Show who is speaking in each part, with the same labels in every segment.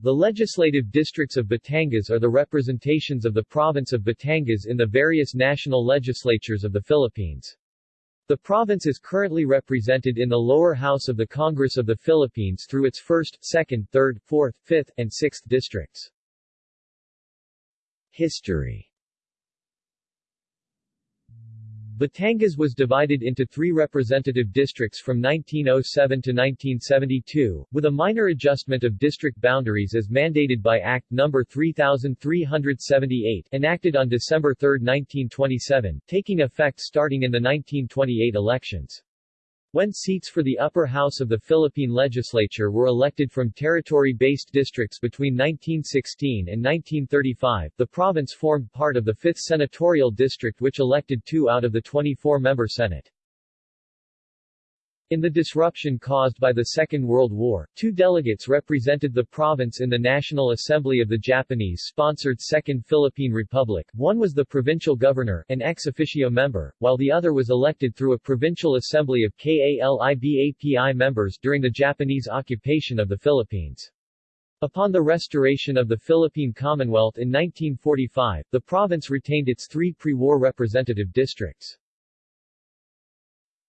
Speaker 1: The legislative districts of Batangas are the representations of the province of Batangas in the various national legislatures of the Philippines. The province is currently represented in the lower house of the Congress of the Philippines through its 1st, 2nd, 3rd, 4th, 5th, and 6th districts. History Batangas was divided into three representative districts from 1907 to 1972, with a minor adjustment of district boundaries as mandated by Act No. 3378 enacted on December 3, 1927, taking effect starting in the 1928 elections. When seats for the upper house of the Philippine legislature were elected from territory-based districts between 1916 and 1935, the province formed part of the 5th senatorial district which elected two out of the 24-member Senate. In the disruption caused by the Second World War, two delegates represented the province in the National Assembly of the Japanese-sponsored Second Philippine Republic, one was the provincial governor, an ex officio member, while the other was elected through a provincial assembly of KALIBAPI members during the Japanese occupation of the Philippines. Upon the restoration of the Philippine Commonwealth in 1945, the province retained its three pre-war representative districts.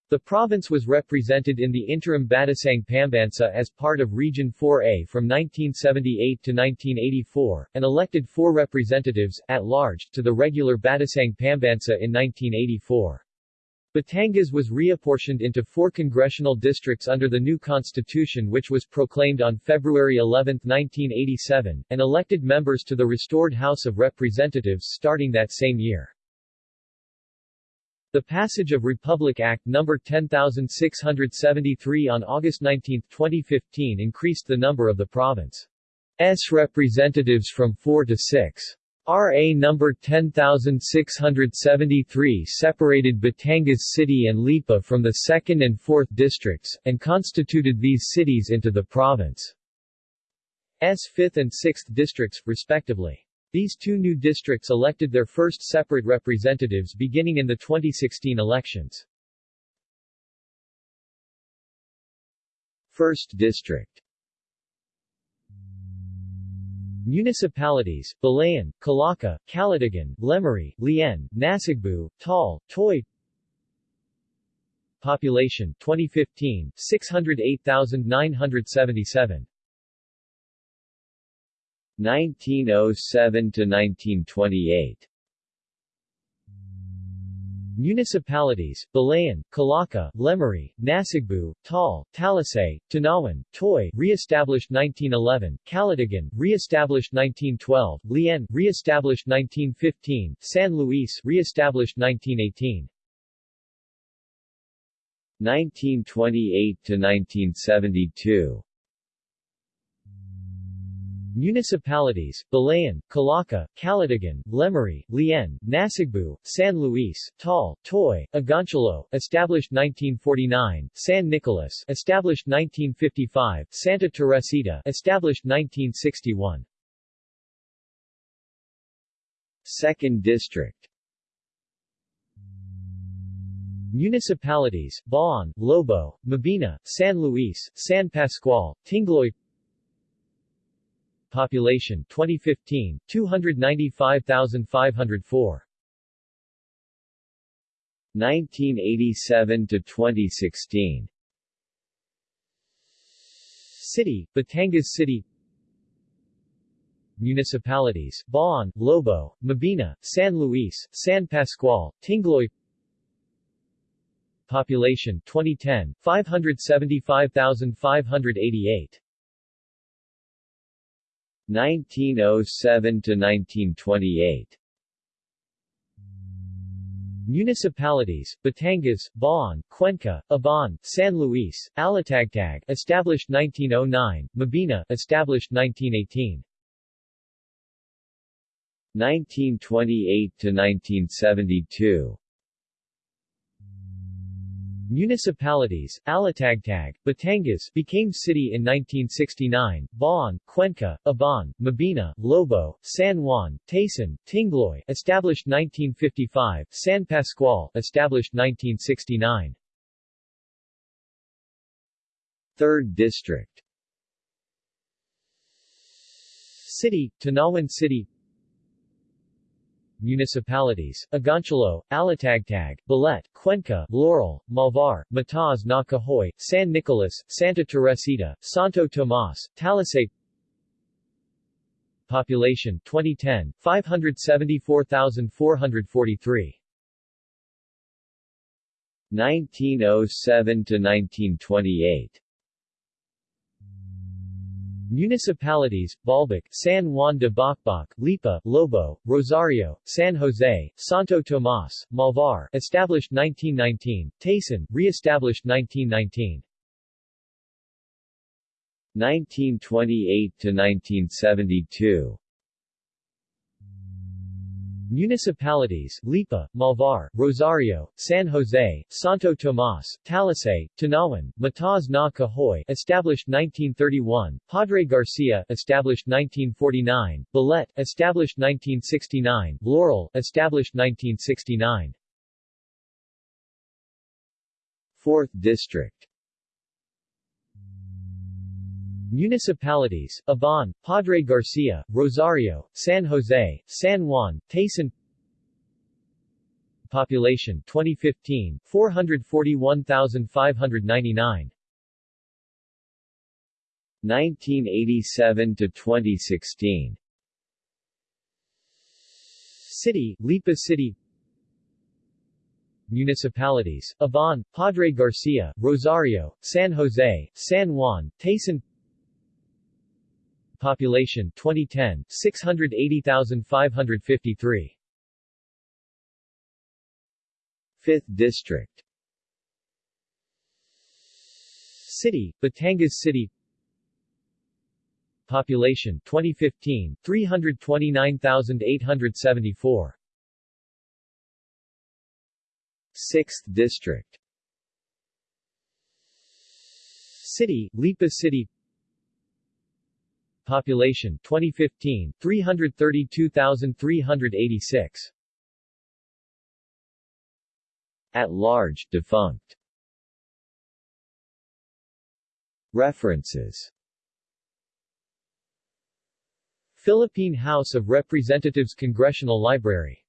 Speaker 1: The province was represented in the interim Batasang Pambansa as part of Region 4A from 1978 to 1984, and elected four representatives, at large, to the regular Batasang Pambansa in 1984. Batangas was reapportioned into four congressional districts under the new constitution which was proclaimed on February 11, 1987, and elected members to the restored House of Representatives starting that same year. The passage of Republic Act No. 10673 on August 19, 2015 increased the number of the province's representatives from 4 to 6. RA No. 10673 separated Batangas City and Lipa from the 2nd and 4th districts, and constituted these cities into the province's 5th and 6th districts, respectively. These two new districts elected their first separate representatives beginning in the 2016 elections. First District. Municipalities, Balayan, Calaca, Calatagan, Lemery, Lian, Nasugbu, Taal, Tuy. Population 2015, 608,977 1907 to 1928 Municipalities, Balayan, Calaca, Lemery, Nasugbu, Taal, Talisay, Tanauan, Tuy, re-established 1911, Calatagan, re-established 1912, Lian, re-established 1915, San Luis, re-established 1918. 1928 to 1972 Municipalities, Balayan, Calaca, Calatagan, Lemery, Lian, Nasugbu, San Luis, Taal, Tuy, Agoncillo, established 1949, San Nicolas, established 1955, Santa Teresita, established 1961. Second District Municipalities, Bauan, Lobo, Mabini, San Luis, San Pascual, Tingloy Population 2015 295,504 1987 to 2016 City Batangas City. Municipalities Bauan, Lobo, Mabini, San Luis, San Pascual, Tingloy. Population 2010 575,588 1907 to 1928 Municipalities, Batangas, Bauan, Cuenca, Ibaan, San Luis, Alitagtag established 1909, Mabini established 1918 1928 to 1972 Municipalities, Alitagtag, Batangas became city in 1969, Bauan, Cuenca, Ibaan, Mabini, Lobo, San Juan, Taysan, Tingloy established 1955, San Pascual established 1969. Third District City, Tanauan City Municipalities, Agoncillo, Alitagtag, Balete, Cuenca, Laurel, Malvar, Mataas na Kahoy, San Nicolas, Santa Teresita, Santo Tomas, Talisay Population 2010, 574,443
Speaker 2: 1907 to 1928
Speaker 1: Municipalities, Balbac, San Juan de Bocboc, Lipa, Lobo, Rosario, San Jose, Santo Tomas, Malvar, established 1919, Taysan, re-established 1919.
Speaker 2: 1928 to 1972
Speaker 1: Municipalities, Lipa, Malvar, Rosario, San Jose, Santo Tomas, Talisay, Tanauan, Mataas na Kahoy established 1931, Padre Garcia established 1949, Balete established 1969, Laurel established 1969.
Speaker 2: 4th District
Speaker 1: Municipalities, Ibaan, Padre Garcia, Rosario, San Jose, San Juan, Taysan Population 2015, 441,599
Speaker 2: 1987 to 2016
Speaker 1: City, Lipa City. Municipalities, Ibaan, Padre Garcia, Rosario, San Jose, San Juan, Taysan Population 2010, 680,553
Speaker 2: 5th District.
Speaker 1: City, Batangas City. Population 2015, 329,874
Speaker 2: 6th District.
Speaker 1: City, Lipa City Population 2015, 332,386
Speaker 2: At large, defunct. References.
Speaker 1: Philippine House of Representatives Congressional Library